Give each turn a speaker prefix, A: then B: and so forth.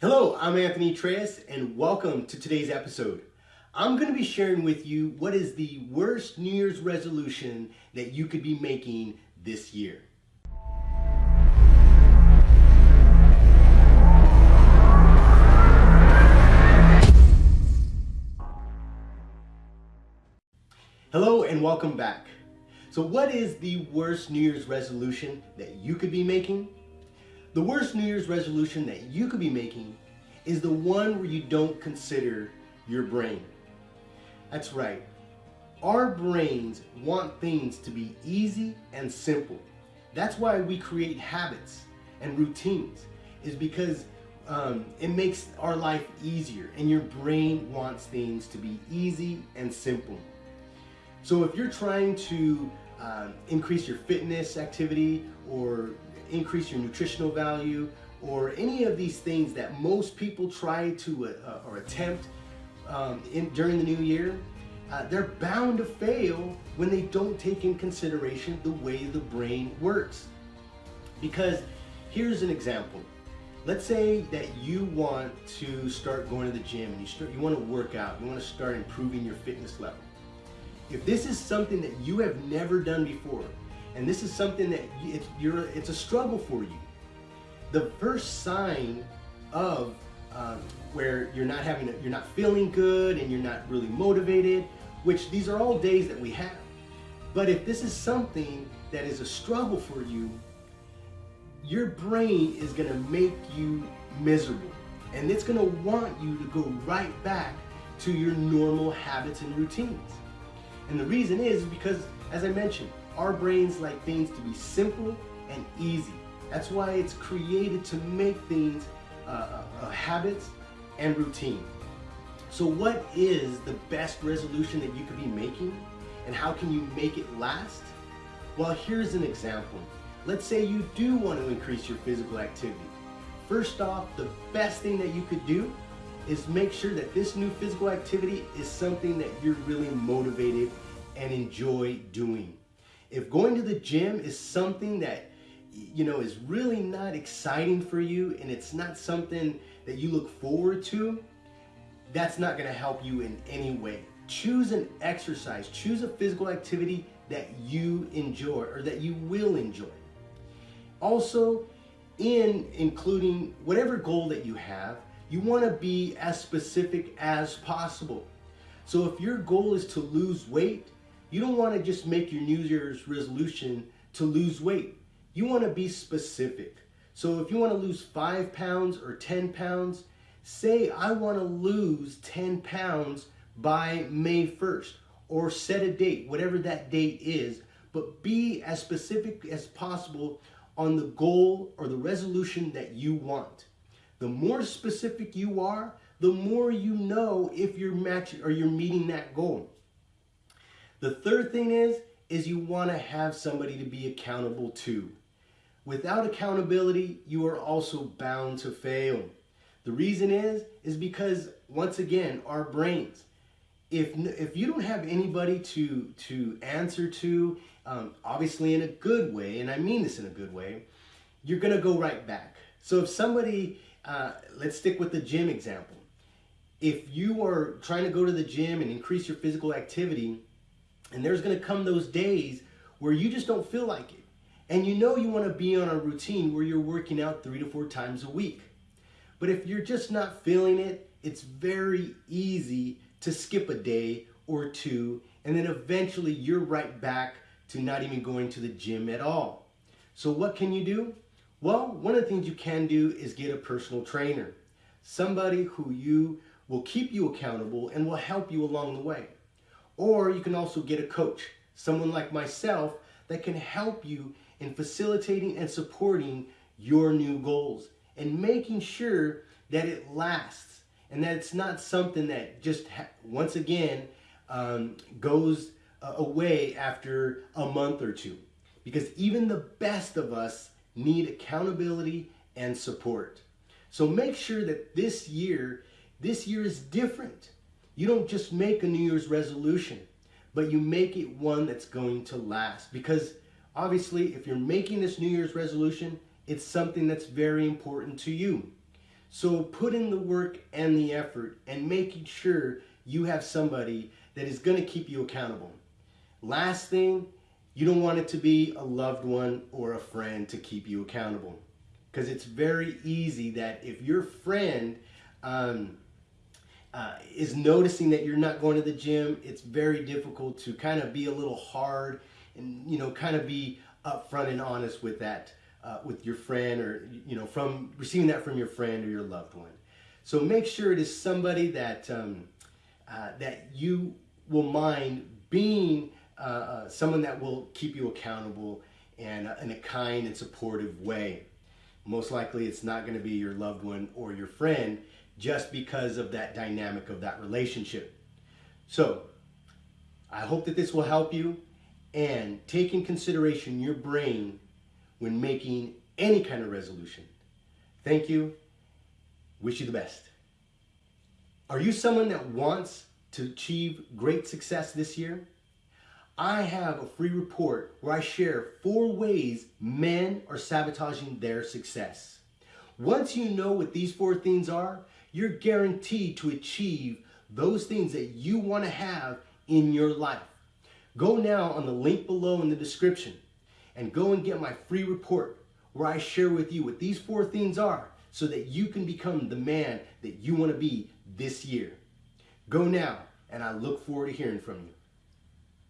A: Hello, I'm Anthony Treyes and welcome to today's episode. I'm going to be sharing with you what is the worst New Year's resolution that you could be making this year. Hello and welcome back. So what is the worst New Year's resolution that you could be making? The worst New Year's resolution that you could be making is the one where you don't consider your brain. That's right. Our brains want things to be easy and simple. That's why we create habits and routines is because um, it makes our life easier and your brain wants things to be easy and simple. So if you're trying to uh, increase your fitness activity or increase your nutritional value or any of these things that most people try to uh, or attempt um, in, during the new year, uh, they're bound to fail when they don't take in consideration the way the brain works. Because here's an example. Let's say that you want to start going to the gym and you start you want to work out, you want to start improving your fitness level. If this is something that you have never done before, and this is something that it's, you're, it's a struggle for you, the first sign of um, where you're not having, a, you're not feeling good and you're not really motivated, which these are all days that we have. But if this is something that is a struggle for you, your brain is gonna make you miserable. And it's gonna want you to go right back to your normal habits and routines. And the reason is because, as I mentioned, our brains like things to be simple and easy. That's why it's created to make things uh, uh, uh, habits and routine. So what is the best resolution that you could be making and how can you make it last? Well, here's an example. Let's say you do want to increase your physical activity. First off, the best thing that you could do is make sure that this new physical activity is something that you're really motivated and enjoy doing. If going to the gym is something that you know is really not exciting for you and it's not something that you look forward to, that's not going to help you in any way. Choose an exercise, choose a physical activity that you enjoy or that you will enjoy. Also, in including whatever goal that you have, you want to be as specific as possible. So if your goal is to lose weight, you don't want to just make your New Year's resolution to lose weight. You want to be specific. So if you want to lose five pounds or 10 pounds, say I want to lose 10 pounds by May 1st or set a date, whatever that date is, but be as specific as possible on the goal or the resolution that you want. The more specific you are, the more you know if you're matching or you're meeting that goal. The third thing is, is you want to have somebody to be accountable to. Without accountability, you are also bound to fail. The reason is, is because once again, our brains, if, if you don't have anybody to, to answer to, um, obviously in a good way, and I mean this in a good way, you're going to go right back. So if somebody uh, let's stick with the gym example. If you are trying to go to the gym and increase your physical activity, and there's going to come those days where you just don't feel like it, and you know you want to be on a routine where you're working out three to four times a week. But if you're just not feeling it, it's very easy to skip a day or two, and then eventually you're right back to not even going to the gym at all. So what can you do? Well, one of the things you can do is get a personal trainer. Somebody who you will keep you accountable and will help you along the way. Or you can also get a coach, someone like myself that can help you in facilitating and supporting your new goals and making sure that it lasts and that it's not something that just once again um, goes uh, away after a month or two. Because even the best of us need accountability and support. So make sure that this year, this year is different. You don't just make a New Year's resolution, but you make it one that's going to last. Because obviously, if you're making this New Year's resolution, it's something that's very important to you. So put in the work and the effort and making sure you have somebody that is going to keep you accountable. Last thing, you don't want it to be a loved one or a friend to keep you accountable. Because it's very easy that if your friend um, uh, is noticing that you're not going to the gym, it's very difficult to kind of be a little hard and, you know, kind of be upfront and honest with that uh, with your friend or you know from receiving that from your friend or your loved one. So make sure it is somebody that um, uh, that you will mind being uh, uh someone that will keep you accountable and in a kind and supportive way. Most likely, it's not going to be your loved one or your friend just because of that dynamic of that relationship. So, I hope that this will help you and take in consideration your brain when making any kind of resolution. Thank you. Wish you the best. Are you someone that wants to achieve great success this year? I have a free report where I share four ways men are sabotaging their success. Once you know what these four things are, you're guaranteed to achieve those things that you want to have in your life. Go now on the link below in the description and go and get my free report where I share with you what these four things are so that you can become the man that you want to be this year. Go now, and I look forward to hearing from you.